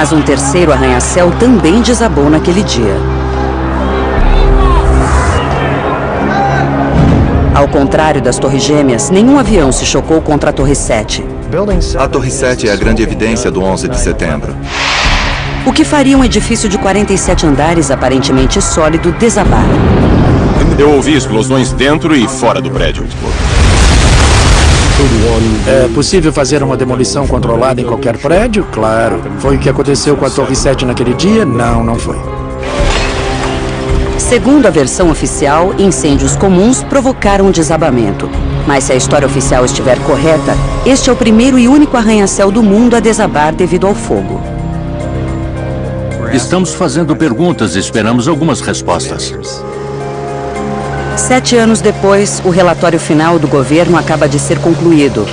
Mas um terceiro arranha-céu também desabou naquele dia. Ao contrário das Torres Gêmeas, nenhum avião se chocou contra a Torre 7. A Torre 7 é a grande evidência do 11 de setembro. O que faria um edifício de 47 andares, aparentemente sólido, desabar? Eu ouvi explosões dentro e fora do prédio. É possível fazer uma demolição controlada em qualquer prédio? Claro. Foi o que aconteceu com a Torre 7 naquele dia? Não, não foi. Segundo a versão oficial, incêndios comuns provocaram o desabamento. Mas se a história oficial estiver correta, este é o primeiro e único arranha-céu do mundo a desabar devido ao fogo. Estamos fazendo perguntas e esperamos algumas respostas. Sete anos depois, o relatório final do governo acaba de ser concluído.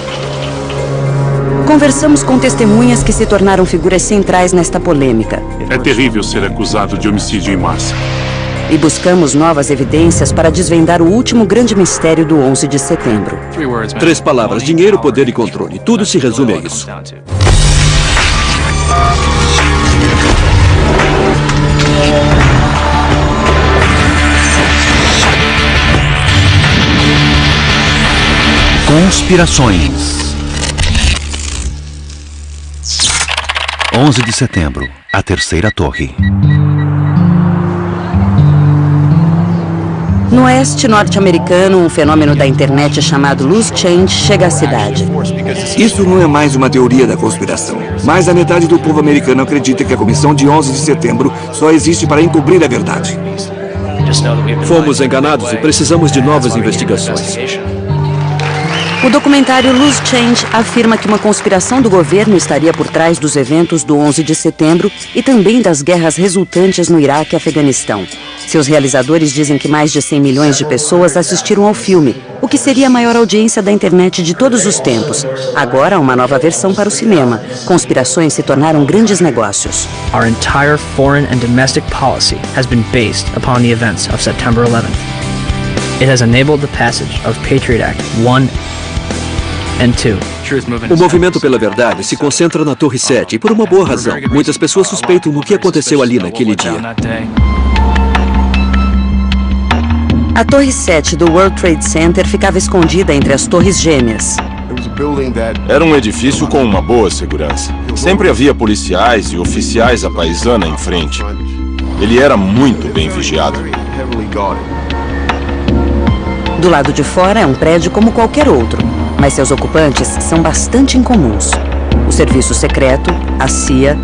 Conversamos com testemunhas que se tornaram figuras centrais nesta polêmica. É terrível ser acusado de homicídio em massa. E buscamos novas evidências para desvendar o último grande mistério do 11 de setembro. Três palavras, dinheiro, poder e controle. Tudo se resume a isso. Conspirações 11 de setembro, a terceira torre. No oeste norte-americano, um fenômeno da internet chamado loose change chega à cidade. Isso não é mais uma teoria da conspiração. Mais da metade do povo americano acredita que a comissão de 11 de setembro só existe para encobrir a verdade. Fomos enganados e precisamos de novas investigações. O documentário Loose Change afirma que uma conspiração do governo estaria por trás dos eventos do 11 de setembro e também das guerras resultantes no Iraque e Afeganistão. Seus realizadores dizem que mais de 100 milhões de pessoas assistiram ao filme, o que seria a maior audiência da internet de todos os tempos. Agora, uma nova versão para o cinema. Conspirações se tornaram grandes negócios. Our entire foreign and domestic policy has been based upon the events of September 11th. It has enabled the passage of Patriot Act 1 o movimento pela verdade se concentra na Torre 7 e por uma boa razão. Muitas pessoas suspeitam do que aconteceu ali naquele dia. A Torre 7 do World Trade Center ficava escondida entre as Torres Gêmeas. Era um edifício com uma boa segurança. Sempre havia policiais e oficiais à paisana em frente. Ele era muito bem vigiado. Do lado de fora é um prédio como qualquer outro, mas seus ocupantes são bastante incomuns. O Serviço Secreto, a CIA,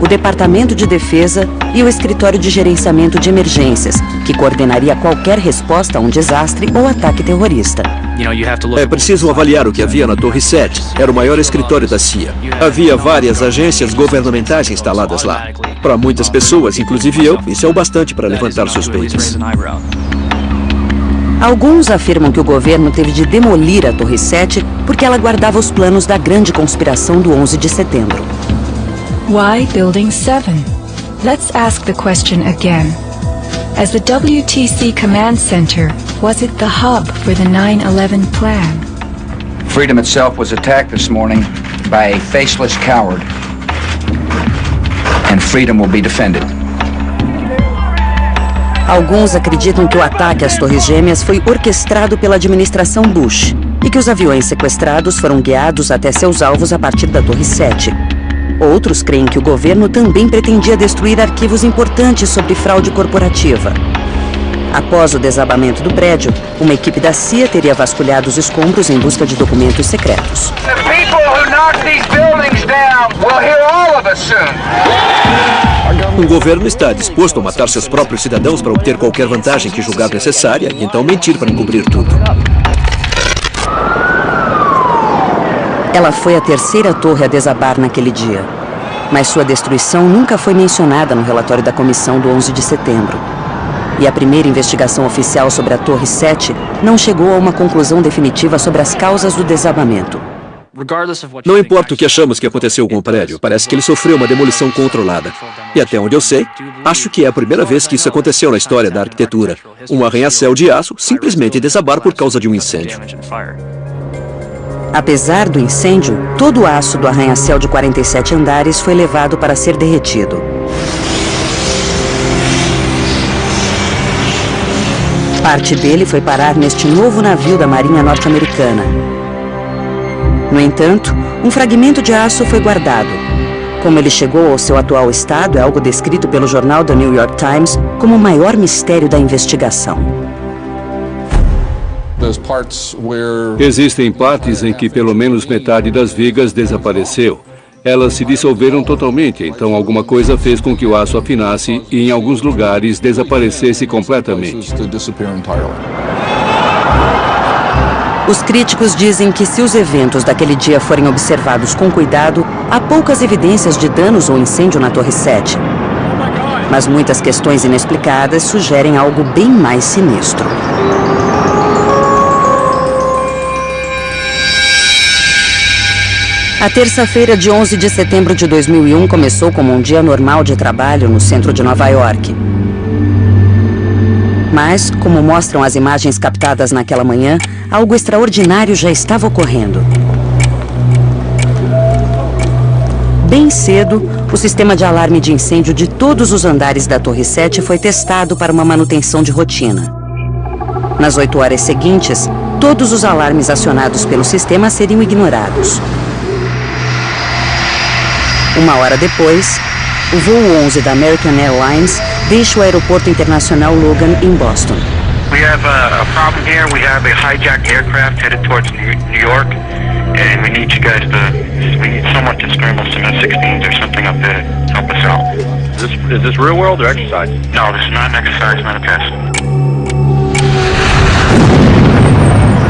o Departamento de Defesa e o Escritório de Gerenciamento de Emergências, que coordenaria qualquer resposta a um desastre ou ataque terrorista. É preciso avaliar o que havia na Torre 7. Era o maior escritório da CIA. Havia várias agências governamentais instaladas lá. Para muitas pessoas, inclusive eu, isso é o bastante para levantar suspeitas. Alguns afirmam que o governo teve de demolir a Torre 7 porque ela guardava os planos da grande conspiração do 11 de setembro. Why Building 7? Let's ask the question again. As the WTC Command Center, was it the hub for the 9-11 plan? Freedom itself was attacked this morning by a faceless coward. And freedom will be defended. Alguns acreditam que o ataque às Torres Gêmeas foi orquestrado pela administração Bush e que os aviões sequestrados foram guiados até seus alvos a partir da Torre 7. Outros creem que o governo também pretendia destruir arquivos importantes sobre fraude corporativa. Após o desabamento do prédio, uma equipe da CIA teria vasculhado os escombros em busca de documentos secretos. O governo está disposto a matar seus próprios cidadãos para obter qualquer vantagem que julgar necessária e então mentir para encobrir tudo. Ela foi a terceira torre a desabar naquele dia. Mas sua destruição nunca foi mencionada no relatório da comissão do 11 de setembro. E a primeira investigação oficial sobre a Torre 7 não chegou a uma conclusão definitiva sobre as causas do desabamento. Não importa o que achamos que aconteceu com o prédio, parece que ele sofreu uma demolição controlada. E até onde eu sei, acho que é a primeira vez que isso aconteceu na história da arquitetura. Um arranha-céu de aço simplesmente desabar por causa de um incêndio. Apesar do incêndio, todo o aço do arranha-céu de 47 andares foi levado para ser derretido. Parte dele foi parar neste novo navio da Marinha Norte-Americana. No entanto, um fragmento de aço foi guardado. Como ele chegou ao seu atual estado é algo descrito pelo jornal The New York Times como o maior mistério da investigação. Existem partes em que pelo menos metade das vigas desapareceu. Elas se dissolveram totalmente, então alguma coisa fez com que o aço afinasse e em alguns lugares desaparecesse completamente. Os críticos dizem que se os eventos daquele dia forem observados com cuidado, há poucas evidências de danos ou incêndio na Torre 7. Mas muitas questões inexplicadas sugerem algo bem mais sinistro. A terça-feira de 11 de setembro de 2001 começou como um dia normal de trabalho no centro de Nova York. Mas, como mostram as imagens captadas naquela manhã, algo extraordinário já estava ocorrendo. Bem cedo, o sistema de alarme de incêndio de todos os andares da Torre 7 foi testado para uma manutenção de rotina. Nas oito horas seguintes, todos os alarmes acionados pelo sistema seriam ignorados. Uma hora depois, o voo 11 da American Airlines deixa o aeroporto internacional Logan em Boston. We have a, a problem here. We have a hijacked aircraft headed towards New York, and we need you guys to, we need someone to scramble some F-16s or something up there to help us out. Is this, is this real world or exercise? No, this is not an exercise, not a test.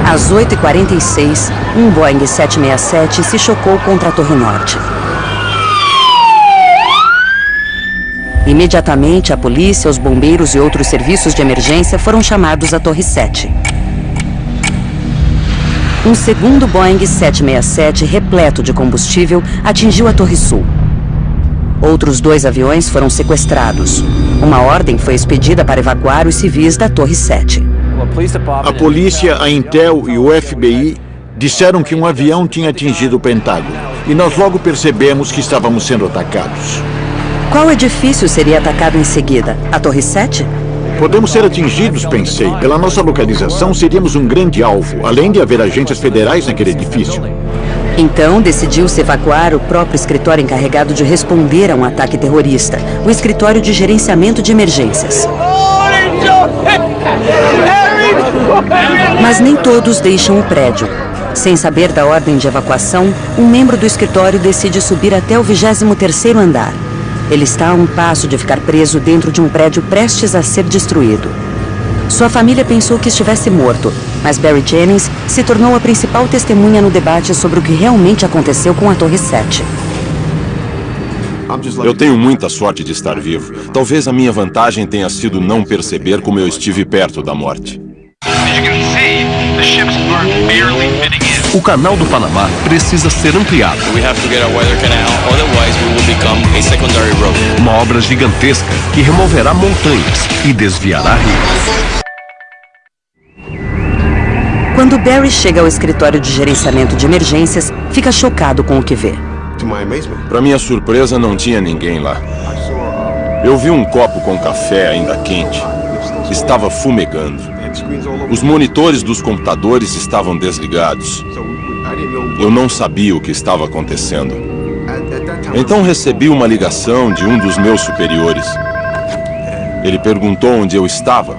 Às 8h46, um Boeing 767 se chocou contra a Torre Norte. Imediatamente, a polícia, os bombeiros e outros serviços de emergência foram chamados à Torre 7. Um segundo Boeing 767, repleto de combustível, atingiu a Torre Sul. Outros dois aviões foram sequestrados. Uma ordem foi expedida para evacuar os civis da Torre 7. A polícia, a Intel e o FBI disseram que um avião tinha atingido o Pentágono. E nós logo percebemos que estávamos sendo atacados. Qual edifício seria atacado em seguida? A Torre 7? Podemos ser atingidos, pensei. Pela nossa localização, seríamos um grande alvo, além de haver agências federais naquele edifício. Então, decidiu-se evacuar o próprio escritório encarregado de responder a um ataque terrorista, o Escritório de Gerenciamento de Emergências. Mas nem todos deixam o prédio. Sem saber da ordem de evacuação, um membro do escritório decide subir até o 23º andar. Ele está a um passo de ficar preso dentro de um prédio prestes a ser destruído. Sua família pensou que estivesse morto, mas Barry Jennings se tornou a principal testemunha no debate sobre o que realmente aconteceu com a Torre 7. Eu tenho muita sorte de estar vivo. Talvez a minha vantagem tenha sido não perceber como eu estive perto da morte. O canal do Panamá precisa ser ampliado. Uma obra gigantesca que removerá montanhas e desviará rios. Quando Barry chega ao escritório de gerenciamento de emergências, fica chocado com o que vê. Para minha surpresa, não tinha ninguém lá. Eu vi um copo com café ainda quente. Estava fumegando. Os monitores dos computadores estavam desligados. Eu não sabia o que estava acontecendo. Então recebi uma ligação de um dos meus superiores. Ele perguntou onde eu estava.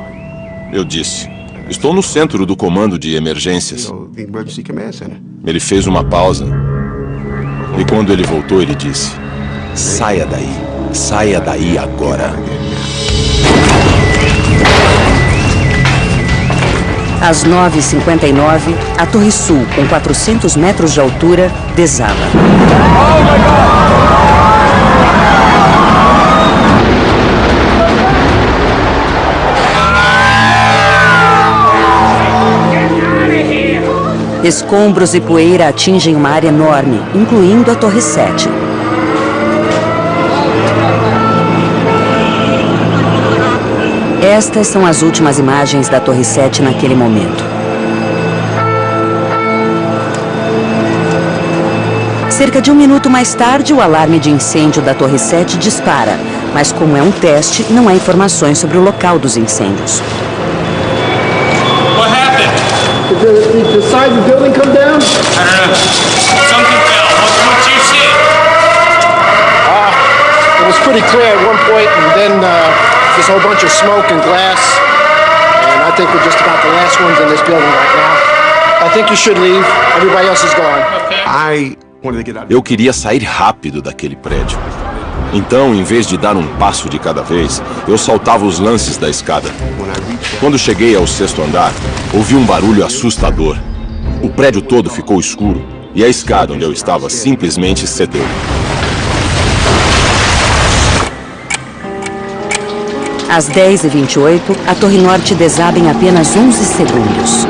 Eu disse, estou no centro do comando de emergências. Ele fez uma pausa. E quando ele voltou, ele disse, saia daí, saia daí agora. Às 9h59, a Torre Sul, com 400 metros de altura, desaba. Escombros e poeira atingem uma área enorme, incluindo a Torre 7. Estas são as últimas imagens da Torre 7 naquele momento. Cerca de um minuto mais tarde, o alarme de incêndio da Torre 7 dispara. Mas como é um teste, não há informações sobre o local dos incêndios. What happened? Did the, did the side of the building come down? I don't know. Something fell. What, what you see? Uh, it was pretty clear at one point, and then uh, there's a whole bunch of smoke and glass. And I think we're just about the last ones in this building right now. I think you should leave. Everybody else is gone. I Eu queria sair rápido daquele prédio. Então, em vez de dar um passo de cada vez, eu saltava os lances da escada. Quando cheguei ao sexto andar, ouvi um barulho assustador. O prédio todo ficou escuro e a escada onde eu estava simplesmente cedeu. Às 10h28, a Torre Norte desaba em apenas 11 segundos.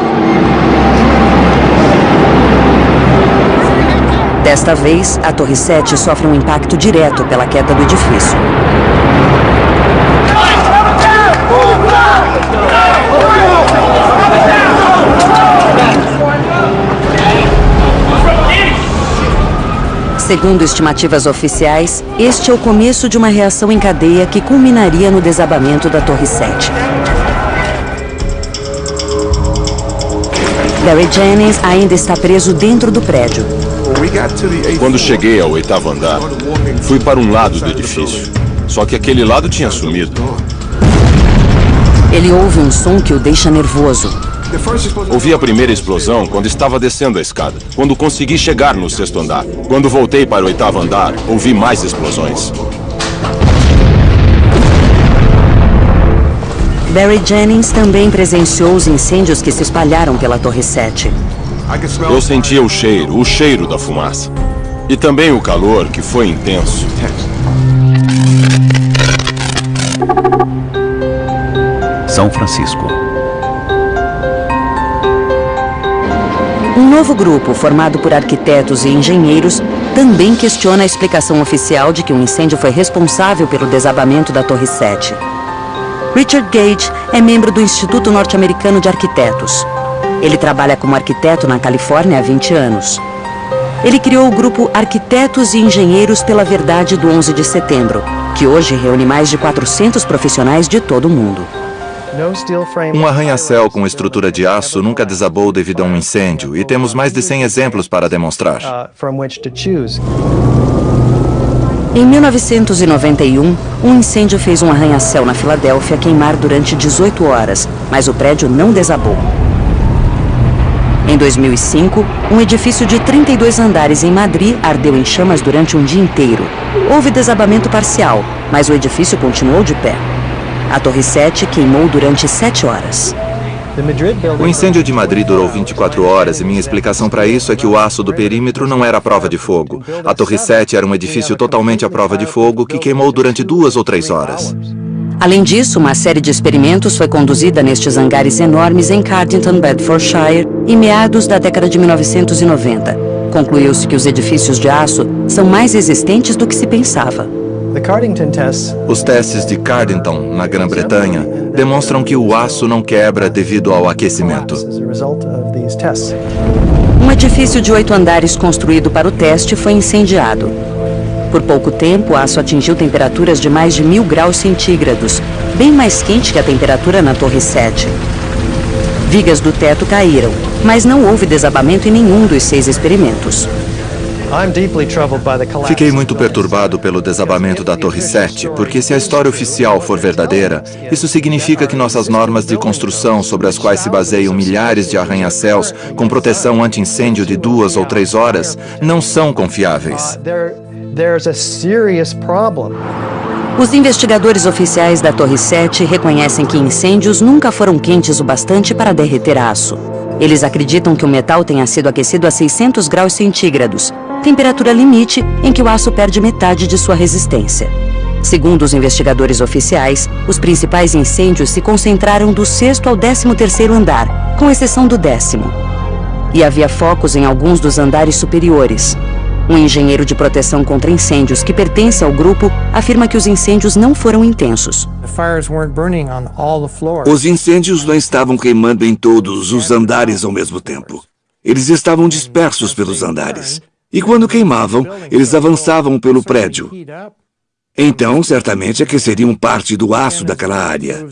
Desta vez, a Torre 7 sofre um impacto direto pela queda do edifício. Segundo estimativas oficiais, este é o começo de uma reação em cadeia que culminaria no desabamento da Torre 7. Barry Jennings ainda está preso dentro do prédio. Quando cheguei ao oitavo andar, fui para um lado do edifício. Só que aquele lado tinha sumido. Ele ouve um som que o deixa nervoso. Ouvi a primeira explosão quando estava descendo a escada, quando consegui chegar no sexto andar. Quando voltei para o oitavo andar, ouvi mais explosões. Barry Jennings também presenciou os incêndios que se espalharam pela Torre 7. Eu sentia o cheiro, o cheiro da fumaça. E também o calor, que foi intenso. São Francisco. Um novo grupo, formado por arquitetos e engenheiros, também questiona a explicação oficial de que um incêndio foi responsável pelo desabamento da Torre 7. Richard Gage é membro do Instituto Norte-Americano de Arquitetos. Ele trabalha como arquiteto na Califórnia há 20 anos. Ele criou o grupo Arquitetos e Engenheiros pela Verdade do 11 de setembro, que hoje reúne mais de 400 profissionais de todo o mundo. Um arranha-céu com estrutura de aço nunca desabou devido a um incêndio e temos mais de 100 exemplos para demonstrar. Em 1991, um incêndio fez um arranha-céu na Filadélfia queimar durante 18 horas, mas o prédio não desabou. Em 2005, um edifício de 32 andares em Madrid ardeu em chamas durante um dia inteiro. Houve desabamento parcial, mas o edifício continuou de pé. A Torre 7 queimou durante 7 horas. O incêndio de Madrid durou 24 horas e minha explicação para isso é que o aço do perímetro não era a prova de fogo. A Torre 7 era um edifício totalmente à prova de fogo que queimou durante duas ou três horas. Além disso, uma série de experimentos foi conduzida nestes hangares enormes em Cardington, Bedfordshire, em meados da década de 1990. Concluiu-se que os edifícios de aço são mais resistentes do que se pensava. Os testes de Cardington, na Grã-Bretanha, demonstram que o aço não quebra devido ao aquecimento. Um edifício de oito andares construído para o teste foi incendiado. Por pouco tempo, o aço atingiu temperaturas de mais de mil graus centígrados, bem mais quente que a temperatura na Torre 7. Vigas do teto caíram, mas não houve desabamento em nenhum dos seis experimentos. Fiquei muito perturbado pelo desabamento da Torre 7, porque se a história oficial for verdadeira, isso significa que nossas normas de construção, sobre as quais se baseiam milhares de arranha-céus com proteção anti-incêndio de duas ou três horas, não são confiáveis. Os investigadores oficiais da Torre 7 reconhecem que incêndios nunca foram quentes o bastante para derreter aço. Eles acreditam que o metal tenha sido aquecido a 600 graus centígrados, temperatura limite em que o aço perde metade de sua resistência. Segundo os investigadores oficiais, os principais incêndios se concentraram do sexto ao décimo terceiro andar, com exceção do décimo. E havia focos em alguns dos andares superiores. Um engenheiro de proteção contra incêndios que pertence ao grupo afirma que os incêndios não foram intensos. Os incêndios não estavam queimando em todos os andares ao mesmo tempo. Eles estavam dispersos pelos andares. E quando queimavam, eles avançavam pelo prédio. Então, certamente aqueceriam parte do aço daquela área.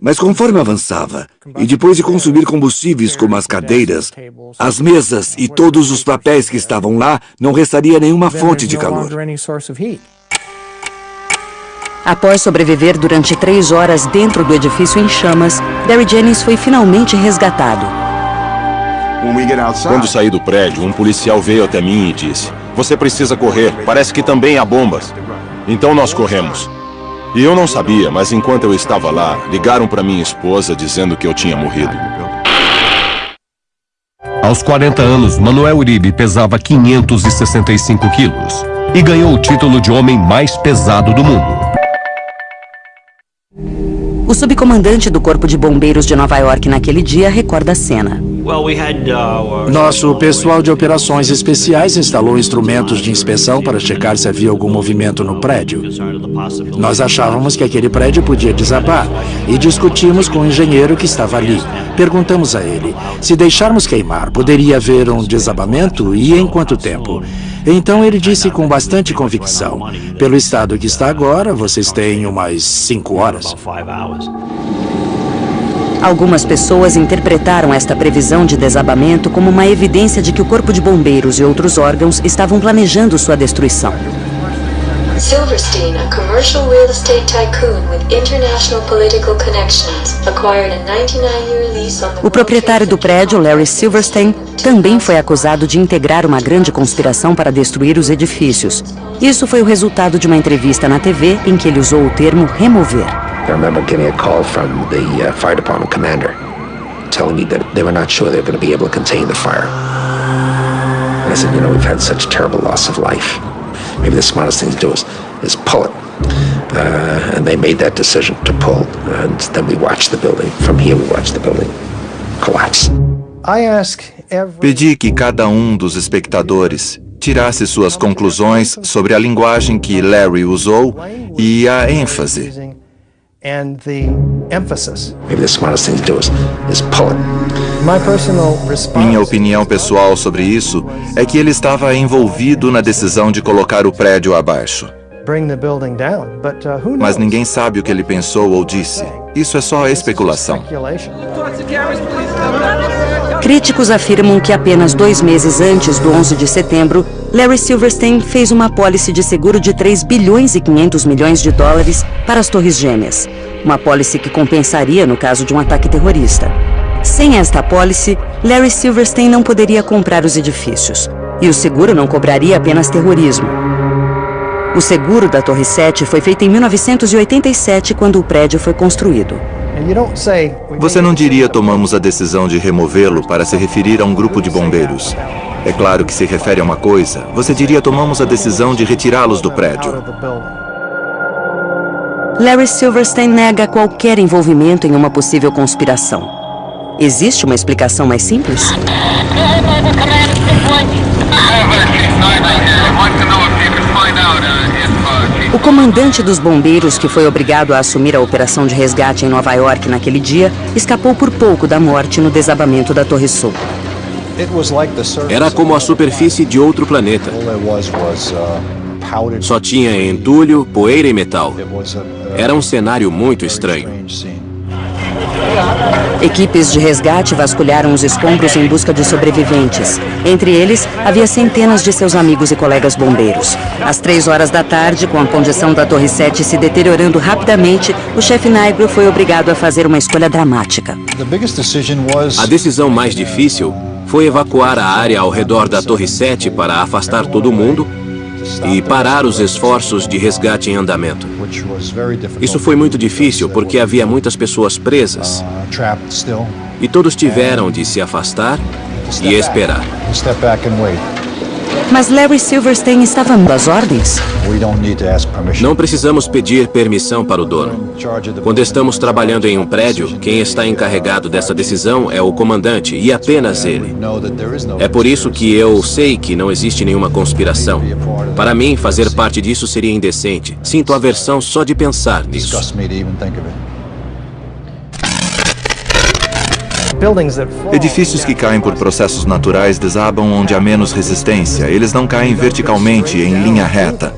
Mas conforme avançava, e depois de consumir combustíveis como as cadeiras, as mesas e todos os papéis que estavam lá, não restaria nenhuma fonte de calor. Após sobreviver durante três horas dentro do edifício em chamas, Barry Jennings foi finalmente resgatado. Quando saí do prédio, um policial veio até mim e disse: Você precisa correr, parece que também há bombas. Então nós corremos. E eu não sabia, mas enquanto eu estava lá, ligaram para minha esposa dizendo que eu tinha morrido. Aos 40 anos, Manuel Uribe pesava 565 quilos e ganhou o título de homem mais pesado do mundo. O subcomandante do Corpo de Bombeiros de Nova York naquele dia recorda a cena. Nosso pessoal de operações especiais instalou instrumentos de inspeção para checar se havia algum movimento no prédio. Nós achávamos que aquele prédio podia desabar e discutimos com o engenheiro que estava ali. Perguntamos a ele, se deixarmos queimar, poderia haver um desabamento e em quanto tempo? Então ele disse com bastante convicção, pelo estado que está agora, vocês têm umas cinco horas. Algumas pessoas interpretaram esta previsão de desabamento como uma evidência de que o Corpo de Bombeiros e outros órgãos estavam planejando sua destruição. Silverstein, a commercial real estate tycoon with international political connections, acquired a 99-year lease on the O proprietário do prédio, Larry Silverstein, também foi acusado de integrar uma grande conspiração para destruir os edifícios. Isso foi o resultado de uma entrevista na TV em que ele usou o termo remover. I remember getting a call from the uh, fire department commander telling me that they were not sure they were going to be able to contain the fire. And I said, you know, we've had such terrible loss of life. Maybe the smartest thing to do is, is pull it. Uh, and they made that decision to pull. And then we watched the building. From here, we watched the building collapse. Pedi que cada um dos espectadores tirasse suas conclusões sobre a linguagem que Larry usou e a ênfase. And the emphasis. Maybe the smartest thing to do is, is pull it. My personal response Minha opinião pessoal sobre isso é que ele estava envolvido na decisão de colocar o prédio abaixo. bring the building down, but uh, who knows? Mas ninguém sabe o que ele pensou ou disse. Isso é só especulação. Críticos afirmam que apenas dois meses antes do 11 de setembro, Larry Silverstein fez uma apólice de seguro de 3 bilhões e 500 milhões de dólares para as Torres Gêmeas. Uma apólice que compensaria no caso de um ataque terrorista. Sem esta apólice, Larry Silverstein não poderia comprar os edifícios. E o seguro não cobraria apenas terrorismo. O seguro da Torre 7 foi feito em 1987, quando o prédio foi construído. Você não diria tomamos a decisão de removê-lo para se referir a um grupo de bombeiros. É claro que se refere a uma coisa. Você diria tomamos a decisão de retirá-los do prédio. Larry Silverstein nega qualquer envolvimento em uma possível conspiração. Existe uma explicação mais simples? O comandante dos bombeiros, que foi obrigado a assumir a operação de resgate em Nova York naquele dia, escapou por pouco da morte no desabamento da Torre Sul. Era como a superfície de outro planeta. Só tinha entulho, poeira e metal. Era um cenário muito estranho. Equipes de resgate vasculharam os escombros em busca de sobreviventes. Entre eles, havia centenas de seus amigos e colegas bombeiros. Às três horas da tarde, com a condição da Torre 7 se deteriorando rapidamente, o chefe Nigro foi obrigado a fazer uma escolha dramática. A decisão mais difícil foi evacuar a área ao redor da Torre 7 para afastar todo mundo e parar os esforços de resgate em andamento. Isso foi muito difícil porque havia muitas pessoas presas e todos tiveram de se afastar e esperar. Mas Larry Silverstein estava das ordens? Não precisamos pedir permissão para o dono. Quando estamos trabalhando em um prédio, quem está encarregado dessa decisão é o comandante e apenas ele. É por isso que eu sei que não existe nenhuma conspiração. Para mim, fazer parte disso seria indecente. Sinto aversão só de pensar nisso. Edifícios que caem por processos naturais desabam onde há menos resistência. Eles não caem verticalmente, em linha reta.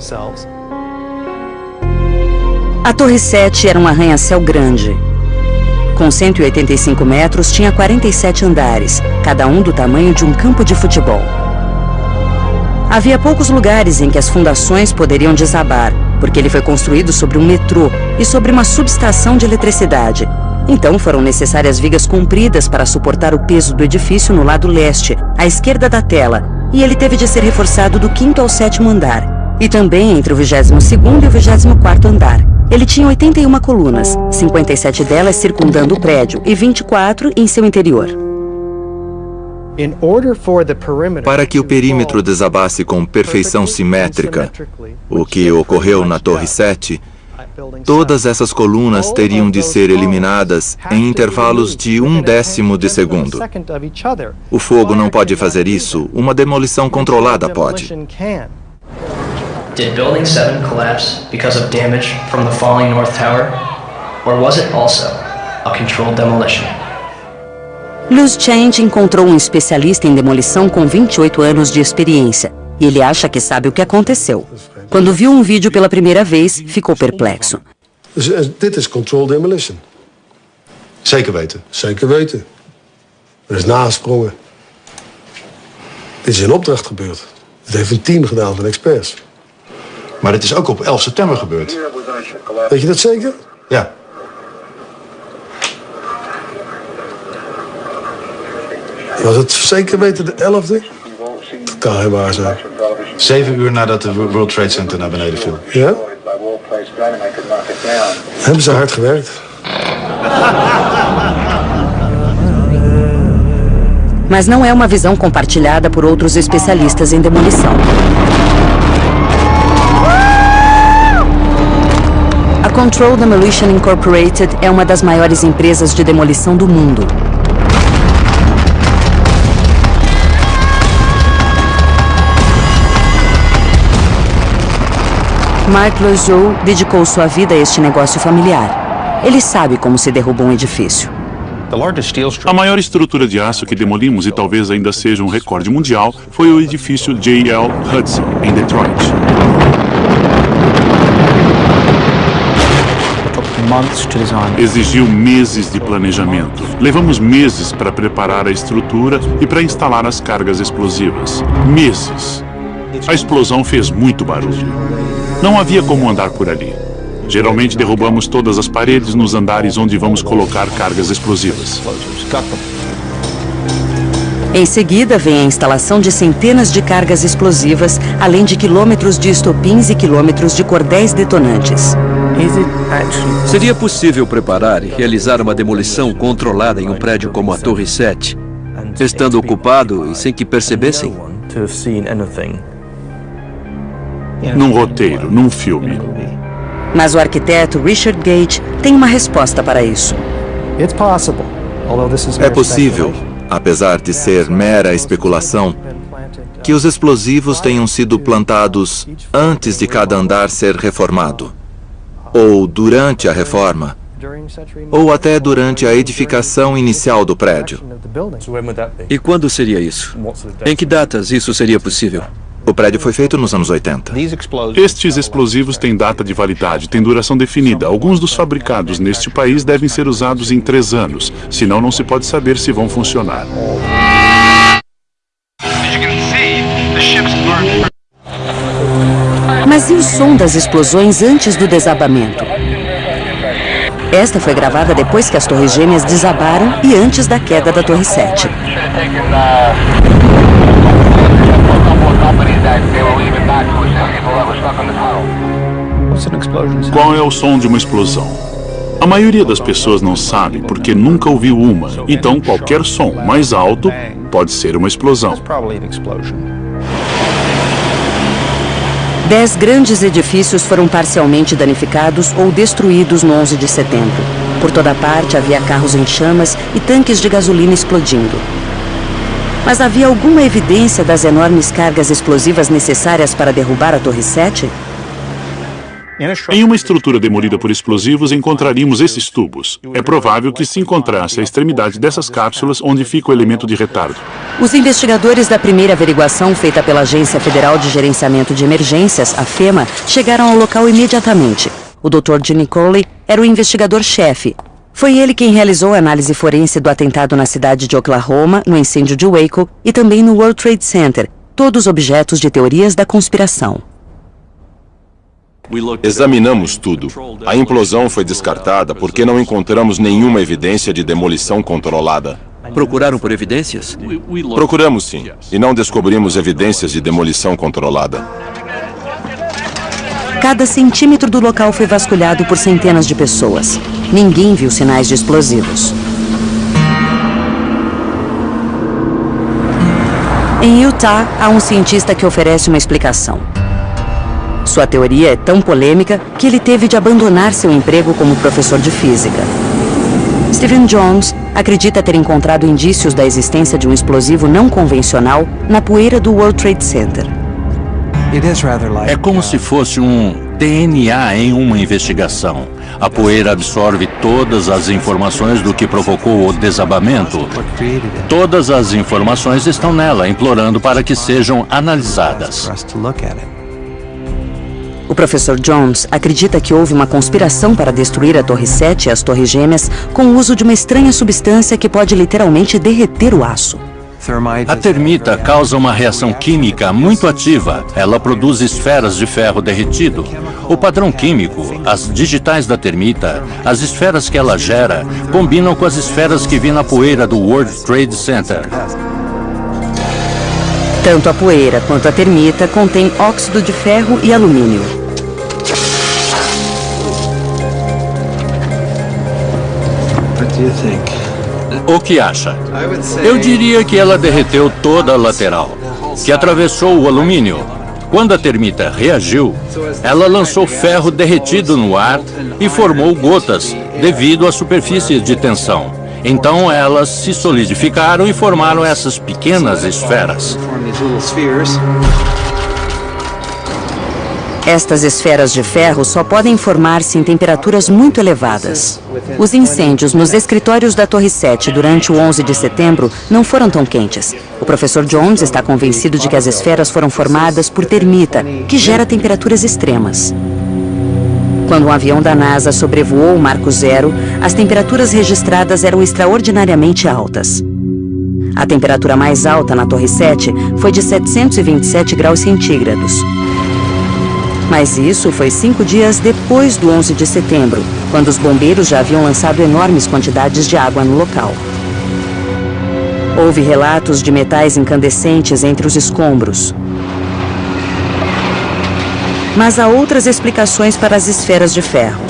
A Torre 7 era um arranha-céu grande. Com 185 metros, tinha 47 andares, cada um do tamanho de um campo de futebol. Havia poucos lugares em que as fundações poderiam desabar, porque ele foi construído sobre um metrô e sobre uma subestação de eletricidade. Então foram necessárias vigas compridas para suportar o peso do edifício no lado leste, à esquerda da tela, e ele teve de ser reforçado do quinto ao sétimo andar, e também entre o 22º e o 24º andar. Ele tinha 81 colunas, 57 delas circundando o prédio e 24 em seu interior. Para que o perímetro desabasse com perfeição simétrica, o que ocorreu na Torre 7, todas essas colunas teriam de ser eliminadas em intervalos de um décimo de segundo. O fogo não pode fazer isso, uma demolição controlada pode. Did Building 7 collapse because of damage from the falling North Tower? Or was it also a controlled demolition? Luz Change encontrou um especialista em demolição com 28 anos de experiência. E ele acha que sabe o que aconteceu. Quando viu um vídeo pela primeira vez, ficou perplexo. Dit is controlled demolition. Zeker weten? Zeker weten. Er is nagesprongen. Dit is in opdracht gebeurd. Dit heeft een team gedaan van experts. Maar dit is ook op 11 september gebeurd. Weet je dat zeker? Ja. Was het zeker weten de 11e? Waar zijn. Zeven uur nadat de World Trade Center naar beneden viel. Ja? Hebben ze hard gewerkt. Mas não é uma visão compartilhada por outros especialistas em demolição. A Control Demolition Incorporated é uma das maiores empresas de demolição do mundo. Mark Loiseau dedicou sua vida a este negócio familiar. Ele sabe como se derruba um edifício. A maior estrutura de aço que demolimos, e talvez ainda seja um recorde mundial, foi o edifício J.L. Hudson, em Detroit. Exigiu meses de planejamento. Levamos meses para preparar a estrutura e para instalar as cargas explosivas. Meses. A explosão fez muito barulho. Não havia como andar por ali. Geralmente derrubamos todas as paredes nos andares onde vamos colocar cargas explosivas. Em seguida, vem a instalação de centenas de cargas explosivas, além de quilômetros de estopins e quilômetros de cordéis detonantes. Seria possível preparar e realizar uma demolição controlada em um prédio como a Torre 7, estando ocupado e sem que percebessem? Num roteiro, num filme. Mas o arquiteto Richard Gage tem uma resposta para isso. É possível, apesar de ser mera especulação, que os explosivos tenham sido plantados antes de cada andar ser reformado, ou durante a reforma, ou até durante a edificação inicial do prédio. E quando seria isso? Em que datas isso seria possível? O prédio foi feito nos anos 80. Estes explosivos têm data de validade, têm duração definida. Alguns dos fabricados neste país devem ser usados em três anos, senão não se pode saber se vão funcionar. Mas e o som das explosões antes do desabamento? Esta foi gravada depois que as torres gêmeas desabaram e antes da queda da Torre 7. Qual é o som de uma explosão? A maioria das pessoas não sabe porque nunca ouviu uma, então qualquer som mais alto pode ser uma explosão. Dez grandes edifícios foram parcialmente danificados ou destruídos no 11 de setembro. Por toda parte havia carros em chamas e tanques de gasolina explodindo. Mas havia alguma evidência das enormes cargas explosivas necessárias para derrubar a Torre 7? Em uma estrutura demolida por explosivos, encontraríamos esses tubos. É provável que se encontrasse a extremidade dessas cápsulas onde fica o elemento de retardo. Os investigadores da primeira averiguação feita pela Agência Federal de Gerenciamento de Emergências, a FEMA, chegaram ao local imediatamente. O Dr. Gene Coley era o investigador-chefe. Foi ele quem realizou a análise forense do atentado na cidade de Oklahoma, no incêndio de Waco e também no World Trade Center, todos objetos de teorias da conspiração. Examinamos tudo. A implosão foi descartada porque não encontramos nenhuma evidência de demolição controlada. Procuraram por evidências? Procuramos sim, e não descobrimos evidências de demolição controlada. Cada centímetro do local foi vasculhado por centenas de pessoas. Ninguém viu sinais de explosivos. Em Utah, há um cientista que oferece uma explicação. Sua teoria é tão polêmica que ele teve de abandonar seu emprego como professor de física. Stephen Jones acredita ter encontrado indícios da existência de um explosivo não convencional na poeira do World Trade Center. É como se fosse um DNA em uma investigação. A poeira absorve todas as informações do que provocou o desabamento. Todas as informações estão nela, implorando para que sejam analisadas. O professor Jones acredita que houve uma conspiração para destruir a Torre 7 e as Torres Gêmeas com o uso de uma estranha substância que pode literalmente derreter o aço. A termita causa uma reação química muito ativa. Ela produz esferas de ferro derretido. O padrão químico, as digitais da termita, as esferas que ela gera, combinam com as esferas que vi na poeira do World Trade Center. Tanto a poeira quanto a termita contém óxido de ferro e alumínio. O que acha? Eu diria que ela derreteu toda a lateral, que atravessou o alumínio. Quando a termita reagiu, ela lançou ferro derretido no ar e formou gotas devido à superfície de tensão. Então elas se solidificaram e formaram essas pequenas esferas. Estas esferas de ferro só podem formar-se em temperaturas muito elevadas. Os incêndios nos escritórios da Torre 7 durante o 11 de setembro não foram tão quentes. O professor Jones está convencido de que as esferas foram formadas por termita, que gera temperaturas extremas. Quando um avião da NASA sobrevoou o Marco Zero, as temperaturas registradas eram extraordinariamente altas. A temperatura mais alta na Torre 7 foi de 727 graus centígrados. Mas isso foi cinco dias depois do 11 de setembro, quando os bombeiros já haviam lançado enormes quantidades de água no local. Houve relatos de metais incandescentes entre os escombros, mas há outras explicações para as esferas de ferro.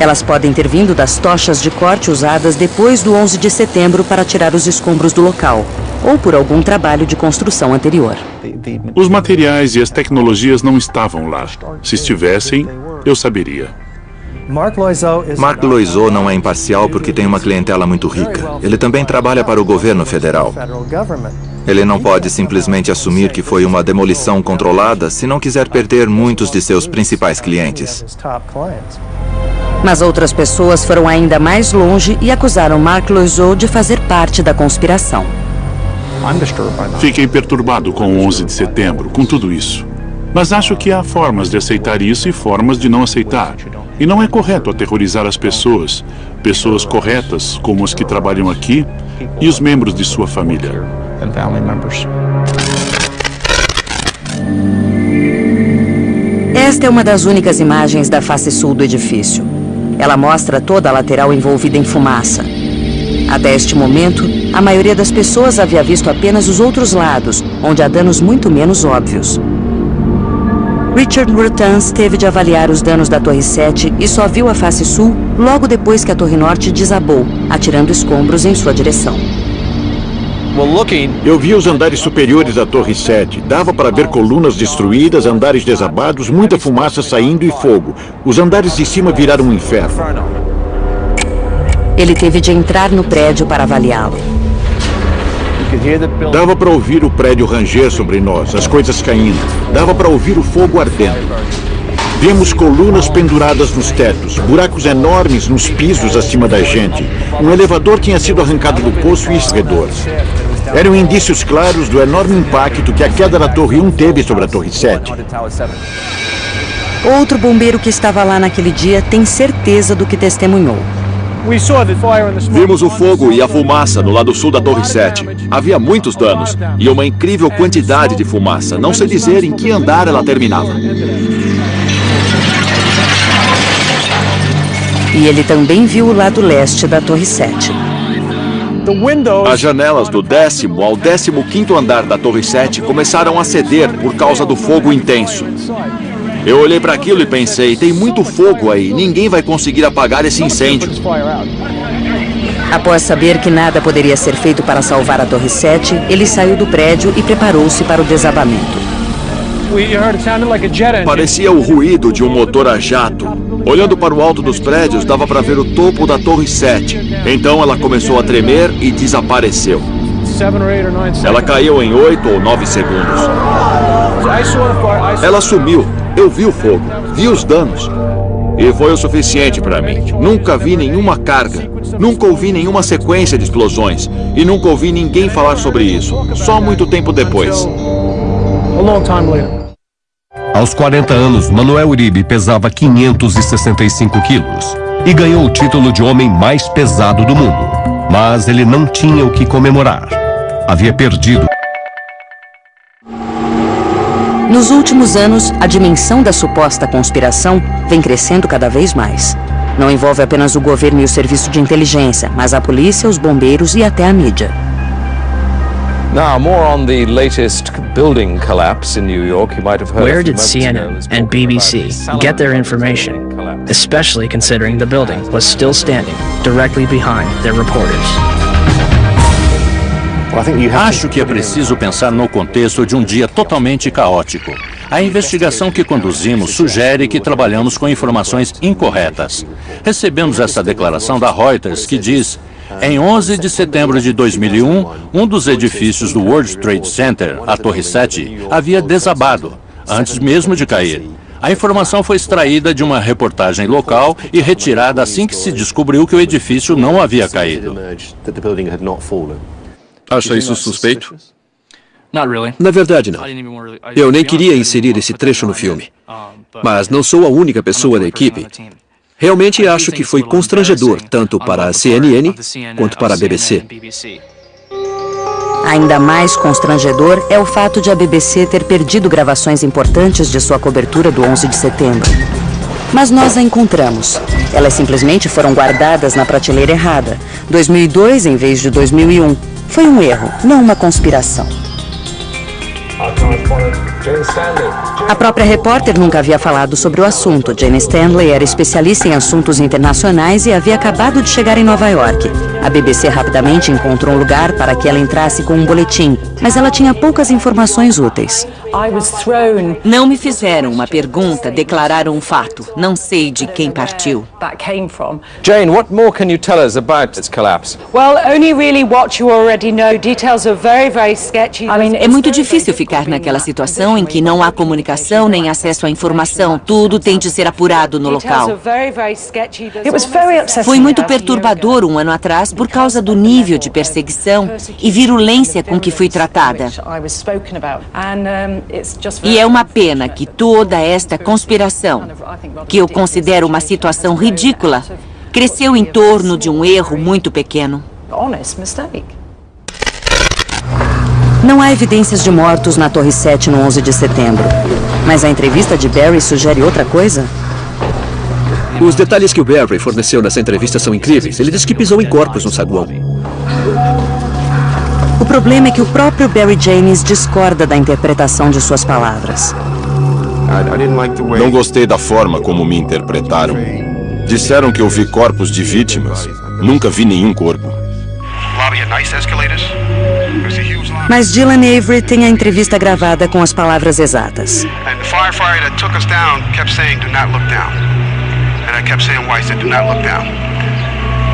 Elas podem ter vindo das tochas de corte usadas depois do 11 de setembro para tirar os escombros do local, ou por algum trabalho de construção anterior. Os materiais e as tecnologias não estavam lá. Se estivessem, eu saberia. Mark Loiseau não é imparcial porque tem uma clientela muito rica. Ele também trabalha para o governo federal. Ele não pode simplesmente assumir que foi uma demolição controlada se não quiser perder muitos de seus principais clientes. Mas outras pessoas foram ainda mais longe e acusaram Mark Loiseau de fazer parte da conspiração. Fiquei perturbado com o 11 de setembro, com tudo isso. Mas acho que há formas de aceitar isso e formas de não aceitar. E não é correto aterrorizar as pessoas, pessoas corretas, como as que trabalham aqui, e os membros de sua família. Esta é uma das únicas imagens da face sul do edifício. Ela mostra toda a lateral envolvida em fumaça. Até este momento, a maioria das pessoas havia visto apenas os outros lados, onde há danos muito menos óbvios. Richard Ruttans teve de avaliar os danos da Torre 7 e só viu a face sul logo depois que a Torre Norte desabou, atirando escombros em sua direção. Eu vi os andares superiores da Torre 7. Dava para ver colunas destruídas, andares desabados, muita fumaça saindo e fogo. Os andares de cima viraram um inferno. Ele teve de entrar no prédio para avaliá-lo. Dava para ouvir o prédio ranger sobre nós, as coisas caindo. Dava para ouvir o fogo ardendo. Vemos colunas penduradas nos tetos, buracos enormes nos pisos acima da gente. Um elevador tinha sido arrancado do poço e escorredor. Eram indícios claros do enorme impacto que a queda da Torre 1 teve sobre a Torre 7. Outro bombeiro que estava lá naquele dia tem certeza do que testemunhou. Vimos o fogo e a fumaça no lado sul da Torre 7. Havia muitos danos e uma incrível quantidade de fumaça. Não sei dizer em que andar ela terminava. E ele também viu o lado leste da Torre 7. As janelas do décimo ao décimo quinto andar da Torre 7 começaram a ceder por causa do fogo intenso. Eu olhei para aquilo e pensei, tem muito fogo aí, ninguém vai conseguir apagar esse incêndio. Após saber que nada poderia ser feito para salvar a Torre 7, ele saiu do prédio e preparou-se para o desabamento. Parecia o ruído de um motor a jato. Olhando para o alto dos prédios, dava para ver o topo da Torre 7. Então ela começou a tremer e desapareceu. Ela caiu em 8 ou 9 segundos. Ela sumiu. Eu vi o fogo, vi os danos. E foi o suficiente para mim. Nunca vi nenhuma carga, nunca ouvi nenhuma sequência de explosões e nunca ouvi ninguém falar sobre isso. Só muito tempo depois. Aos 40 anos, Manuel Uribe pesava 565 quilos e ganhou o título de homem mais pesado do mundo. Mas ele não tinha o que comemorar. Havia perdido nos últimos anos, a dimensão da suposta conspiração vem crescendo cada vez mais. Não envolve apenas o governo e o serviço de inteligência, mas a polícia, os bombeiros e até a mídia. Now, more on the latest building collapse in New York. You might have heard. Where did CNN and BBC get their information, especially considering the building was still standing directly behind their reporters? Acho que é preciso pensar no contexto de um dia totalmente caótico. A investigação que conduzimos sugere que trabalhamos com informações incorretas. Recebemos essa declaração da Reuters que diz em 11 de setembro de 2001, um dos edifícios do World Trade Center, a Torre 7, havia desabado, antes mesmo de cair. A informação foi extraída de uma reportagem local e retirada assim que se descobriu que o edifício não havia caído. Acha isso suspeito? Na verdade, não. Eu nem queria inserir esse trecho no filme. Mas não sou a única pessoa da equipe. Realmente acho que foi constrangedor, tanto para a CNN quanto para a BBC. Ainda mais constrangedor é o fato de a BBC ter perdido gravações importantes de sua cobertura do 11 de setembro. Mas nós a encontramos. Elas simplesmente foram guardadas na prateleira errada. 2002 em vez de 2001. Foi um erro, não uma conspiração. A própria repórter nunca havia falado sobre o assunto. Jane Stanley era especialista em assuntos internacionais e havia acabado de chegar em Nova York. A BBC rapidamente encontrou um lugar para que ela entrasse com um boletim, mas ela tinha poucas informações úteis. Não me fizeram uma pergunta, declararam um fato. Não sei de quem partiu. Jane, what more can you tell us about its collapse? Well, only really what you already know. Details are very, very sketchy. É muito difícil ficar naquela situação em que não há comunicação nem acesso à informação. Tudo tem de ser apurado no local. Foi muito perturbador um ano atrás por causa do nível de perseguição e virulência com que fui tratada. E é uma pena que toda esta conspiração, que eu considero uma situação ridícula, cresceu em torno de um erro muito pequeno. Não há evidências de mortos na Torre 7 no 11 de setembro. Mas a entrevista de Barry sugere outra coisa? Os detalhes que o Barry forneceu nessa entrevista são incríveis. Ele disse que pisou em corpos no saguão. O problema é que o próprio Barry James discorda da interpretação de suas palavras. Não gostei da forma como me interpretaram. Disseram que eu vi corpos de vítimas. Nunca vi nenhum corpo. Mas Dylan Avery tem a entrevista gravada com as palavras exatas. And I kept saying why I said do not look down.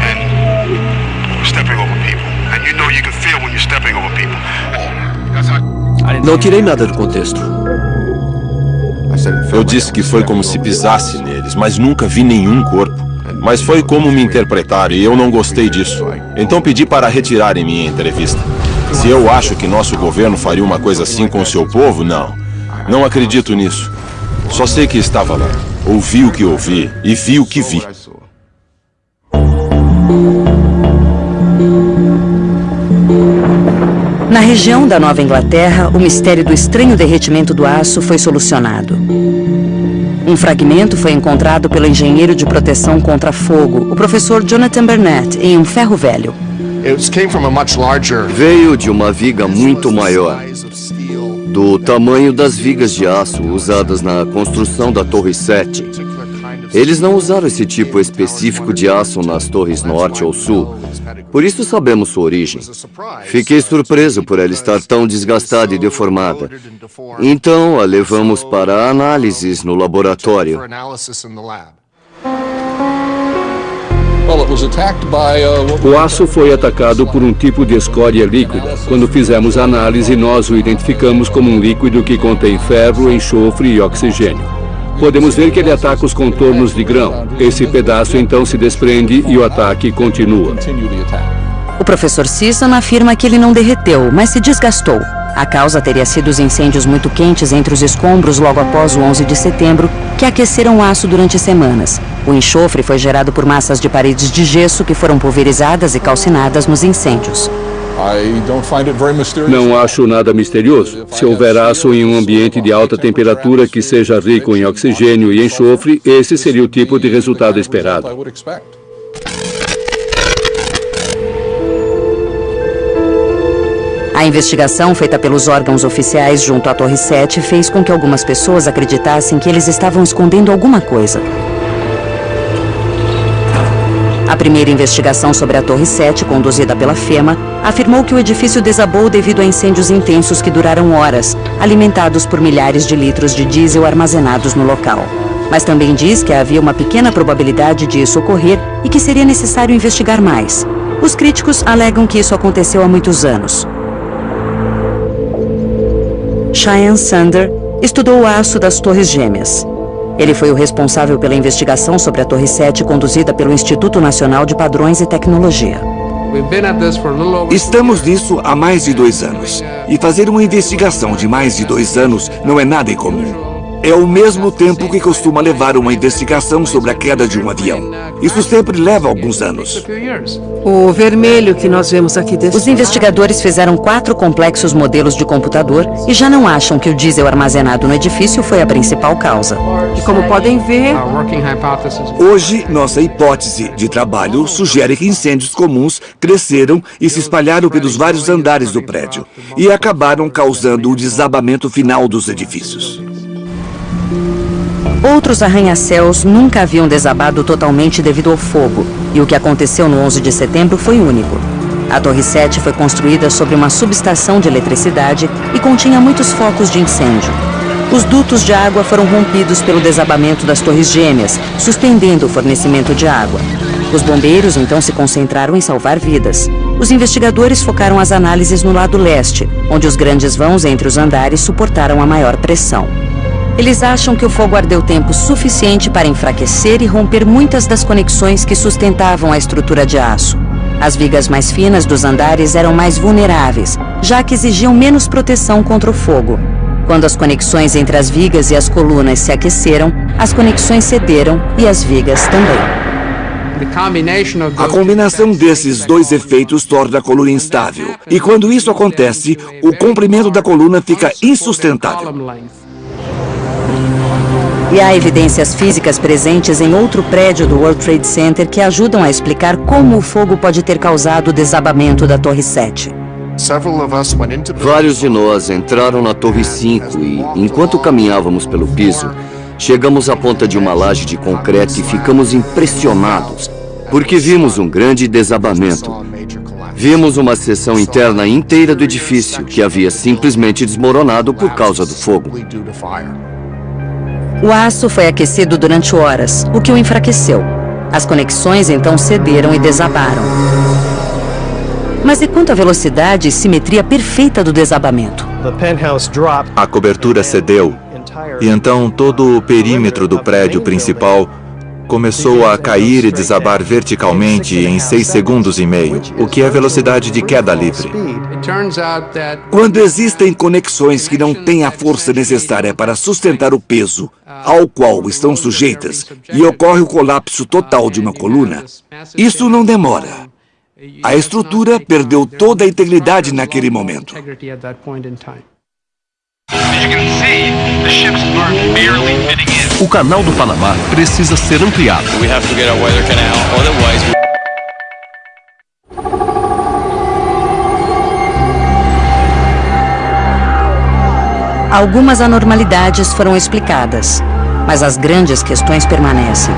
And stepping over people. And you know you can feel when you're stepping over people. Não tirei nada do contexto. Eu disse que foi como se pisasse neles, mas nunca vi nenhum corpo. Mas foi como me interpretaram e eu não gostei disso. Então pedi para retirarem minha entrevista. Se eu acho que nosso governo faria uma coisa assim com o seu povo, não. Não acredito nisso. Só sei que estava lá. Ouvi o que ouvi e vi o que vi. Na região da Nova Inglaterra, o mistério do estranho derretimento do aço foi solucionado. Um fragmento foi encontrado pelo engenheiro de proteção contra fogo, o professor Jonathan Burnett, em um ferro velho. Veio de uma viga muito maior, do tamanho das vigas de aço usadas na construção da Torre 7. Eles não usaram esse tipo específico de aço nas torres norte ou sul, por isso sabemos sua origem. Fiquei surpreso por ela estar tão desgastada e deformada. Então a levamos para análises no laboratório. O aço foi atacado por um tipo de escória líquida. Quando fizemos a análise, nós o identificamos como um líquido que contém ferro, enxofre e oxigênio. Podemos ver que ele ataca os contornos de grão. Esse pedaço então se desprende e o ataque continua. O professor Sisson afirma que ele não derreteu, mas se desgastou. A causa teria sido os incêndios muito quentes entre os escombros logo após o 11 de setembro, que aqueceram o aço durante semanas. O enxofre foi gerado por massas de paredes de gesso que foram pulverizadas e calcinadas nos incêndios. Não acho nada misterioso. Se houver aço em um ambiente de alta temperatura que seja rico em oxigênio e enxofre, esse seria o tipo de resultado esperado. A investigação feita pelos órgãos oficiais junto à Torre 7 fez com que algumas pessoas acreditassem que eles estavam escondendo alguma coisa. Primeira investigação sobre a Torre 7, conduzida pela FEMA, afirmou que o edifício desabou devido a incêndios intensos que duraram horas, alimentados por milhares de litros de diesel armazenados no local. Mas também diz que havia uma pequena probabilidade de isso ocorrer e que seria necessário investigar mais. Os críticos alegam que isso aconteceu há muitos anos. Cheyenne Sander estudou o aço das Torres Gêmeas. Ele foi o responsável pela investigação sobre a Torre 7 conduzida pelo Instituto Nacional de Padrões e Tecnologia. Estamos nisso há mais de dois anos. E fazer uma investigação de mais de dois anos não é nada incomum. É o mesmo tempo que costuma levar uma investigação sobre a queda de um avião. Isso sempre leva alguns anos. O vermelho que nós vemos aqui desse Os investigadores fizeram quatro complexos modelos de computador e já não acham que o diesel armazenado no edifício foi a principal causa. E como podem ver... Hoje, nossa hipótese de trabalho sugere que incêndios comuns cresceram e se espalharam pelos vários andares do prédio e acabaram causando o desabamento final dos edifícios. Outros arranha-céus nunca haviam desabado totalmente devido ao fogo, e o que aconteceu no 11 de setembro foi único. A Torre 7 foi construída sobre uma subestação de eletricidade e continha muitos focos de incêndio. Os dutos de água foram rompidos pelo desabamento das torres gêmeas, suspendendo o fornecimento de água. Os bombeiros então se concentraram em salvar vidas. Os investigadores focaram as análises no lado leste, onde os grandes vãos entre os andares suportaram a maior pressão. Eles acham que o fogo ardeu tempo suficiente para enfraquecer e romper muitas das conexões que sustentavam a estrutura de aço. As vigas mais finas dos andares eram mais vulneráveis, já que exigiam menos proteção contra o fogo. Quando as conexões entre as vigas e as colunas se aqueceram, as conexões cederam e as vigas também. A combinação desses dois efeitos torna a coluna instável. E quando isso acontece, o comprimento da coluna fica insustentável. E há evidências físicas presentes em outro prédio do World Trade Center que ajudam a explicar como o fogo pode ter causado o desabamento da Torre 7. Vários de nós entraram na Torre 5 e, enquanto caminhávamos pelo piso, chegamos à ponta de uma laje de concreto e ficamos impressionados, porque vimos um grande desabamento. Vimos uma seção interna inteira do edifício que havia simplesmente desmoronado por causa do fogo. O aço foi aquecido durante horas, o que o enfraqueceu. As conexões então cederam e desabaram. Mas e quanto à velocidade e simetria perfeita do desabamento? A cobertura cedeu E então todo o perímetro do prédio principal começou a cair e desabar verticalmente em 6 segundos e meio, o que é velocidade de queda livre. Quando existem conexões que não têm a força necessária para sustentar o peso ao qual estão sujeitas e ocorre o colapso total de uma coluna, isso não demora. A estrutura perdeu toda a integridade naquele momento. O canal do Panamá precisa ser ampliado. Algumas anormalidades foram explicadas, mas as grandes questões permanecem.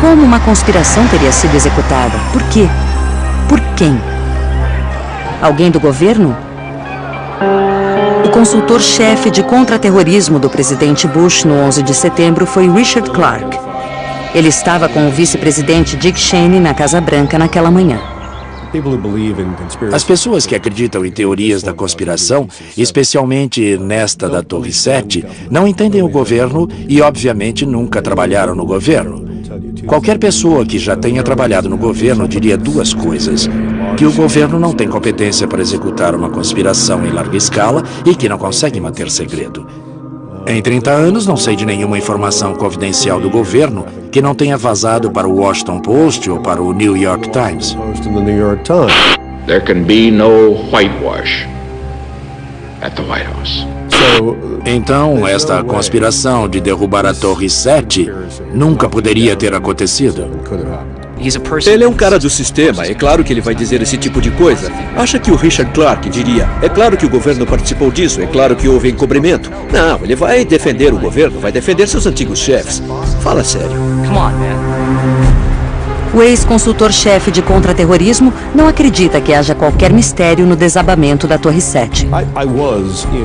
Como uma conspiração teria sido executada? Por quê? Por quem? Alguém do governo? Consultor-chefe de contra-terrorismo do presidente Bush no 11 de setembro foi Richard Clark. Ele estava com o vice-presidente Dick Cheney na Casa Branca naquela manhã. As pessoas que acreditam em teorias da conspiração, especialmente nesta da Torre 7, não entendem o governo e, obviamente, nunca trabalharam no governo. Qualquer pessoa que já tenha trabalhado no governo diria duas coisas. Que o governo não tem competência para executar uma conspiração em larga escala e que não consegue manter segredo. Em 30 anos, não sei de nenhuma informação confidencial do governo que não tenha vazado para o Washington Post ou para o New York Times. There can be no whitewash at the White House. Então, esta conspiração de derrubar a Torre 7 nunca poderia ter acontecido. Ele é um cara do sistema, é claro que ele vai dizer esse tipo de coisa. Acha que o Richard Clark diria, é claro que o governo participou disso, é claro que houve encobrimento. Não, ele vai defender o governo, vai defender seus antigos chefes. Fala sério. Come on, man. O ex-consultor-chefe de contra-terrorismo não acredita que haja qualquer mistério no desabamento da Torre 7.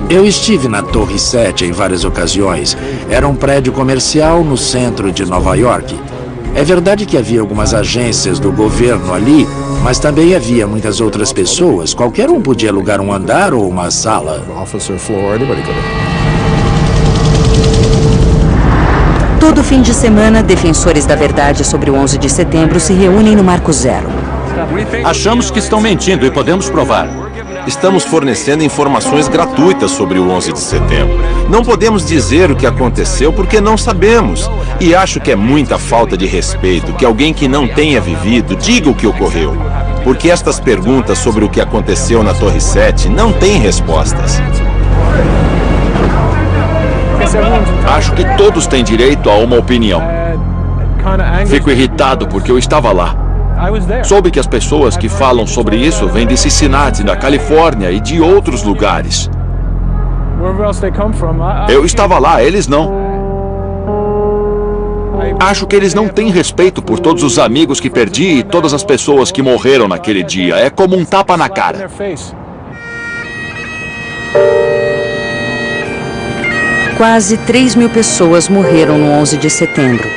Eu estive na Torre 7 em várias ocasiões. Era um prédio comercial no centro de Nova York. É verdade que havia algumas agências do governo ali, mas também havia muitas outras pessoas. Qualquer um podia alugar um andar ou uma sala. Todo fim de semana, defensores da verdade sobre o 11 de setembro se reúnem no Marco Zero. Achamos que estão mentindo e podemos provar. Estamos fornecendo informações gratuitas sobre o 11 de setembro. Não podemos dizer o que aconteceu porque não sabemos. E acho que é muita falta de respeito que alguém que não tenha vivido diga o que ocorreu. Porque estas perguntas sobre o que aconteceu na Torre 7 não têm respostas. Acho que todos têm direito a uma opinião. Fico irritado porque eu estava lá. Soube que as pessoas que falam sobre isso vêm de Cincinnati, da Califórnia e de outros lugares. Eu estava lá, eles não. Acho que eles não têm respeito por todos os amigos que perdi e todas as pessoas que morreram naquele dia. É como um tapa na cara. Quase 3 mil pessoas morreram no 11 de setembro,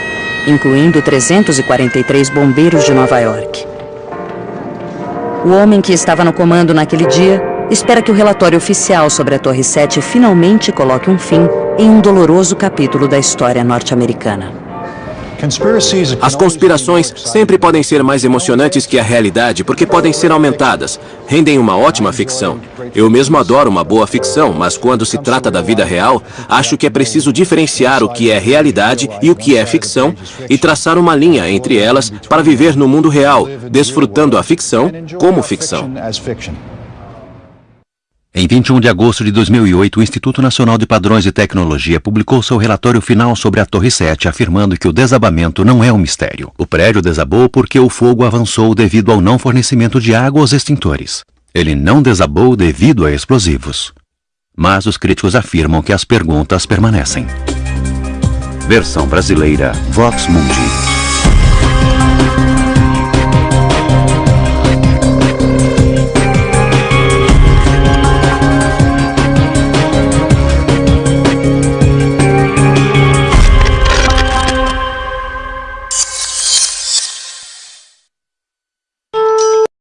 incluindo 343 bombeiros de Nova York. O homem que estava no comando naquele dia espera que o relatório oficial sobre a Torre 7 finalmente coloque um fim em um doloroso capítulo da história norte-americana. As conspirações sempre podem ser mais emocionantes que a realidade porque podem ser aumentadas. Rendem uma ótima ficção. Eu mesmo adoro uma boa ficção, mas quando se trata da vida real, acho que é preciso diferenciar o que é realidade e o que é ficção e traçar uma linha entre elas para viver no mundo real, desfrutando a ficção como ficção. Em 21 de agosto de 2008, o Instituto Nacional de Padrões de Tecnologia publicou seu relatório final sobre a Torre 7, afirmando que o desabamento não é um mistério. O prédio desabou porque o fogo avançou devido ao não fornecimento de água aos extintores. Ele não desabou devido a explosivos. Mas os críticos afirmam que as perguntas permanecem. Versão brasileira Vox Mundi.